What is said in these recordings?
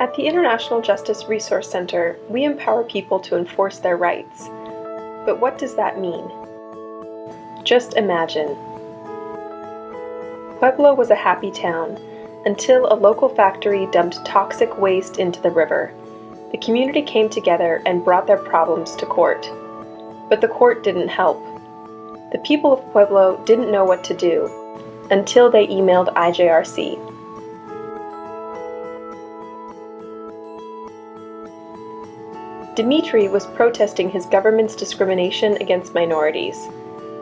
At the International Justice Resource Center, we empower people to enforce their rights. But what does that mean? Just imagine. Pueblo was a happy town until a local factory dumped toxic waste into the river. The community came together and brought their problems to court. But the court didn't help. The people of Pueblo didn't know what to do until they emailed IJRC. Dimitri was protesting his government's discrimination against minorities.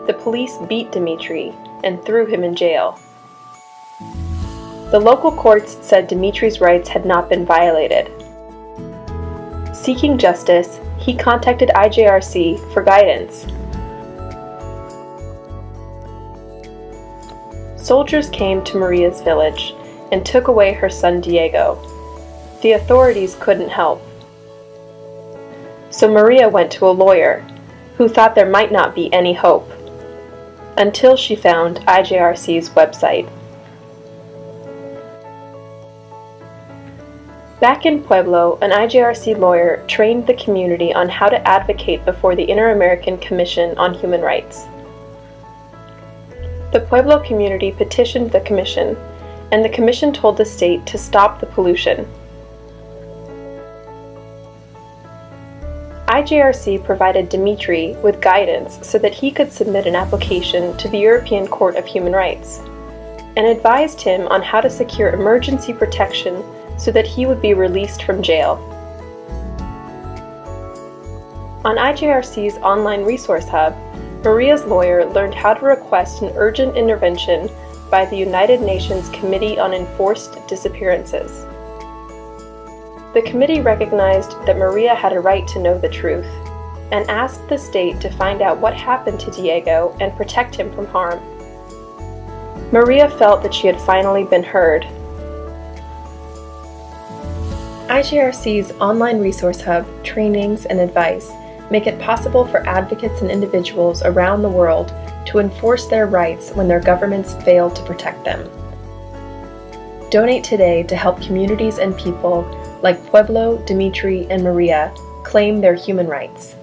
The police beat Dimitri and threw him in jail. The local courts said Dimitri's rights had not been violated. Seeking justice, he contacted IJRC for guidance. Soldiers came to Maria's village and took away her son Diego. The authorities couldn't help. So Maria went to a lawyer, who thought there might not be any hope, until she found IJRC's website. Back in Pueblo, an IJRC lawyer trained the community on how to advocate before the Inter-American Commission on Human Rights. The Pueblo community petitioned the commission, and the commission told the state to stop the pollution. IJRC provided Dimitri with guidance so that he could submit an application to the European Court of Human Rights, and advised him on how to secure emergency protection so that he would be released from jail. On IJRC's online resource hub, Maria's lawyer learned how to request an urgent intervention by the United Nations Committee on Enforced Disappearances. The committee recognized that Maria had a right to know the truth and asked the state to find out what happened to Diego and protect him from harm. Maria felt that she had finally been heard. IJRC's online resource hub, trainings, and advice make it possible for advocates and individuals around the world to enforce their rights when their governments fail to protect them. Donate today to help communities and people like Pueblo, Dimitri, and Maria claim their human rights.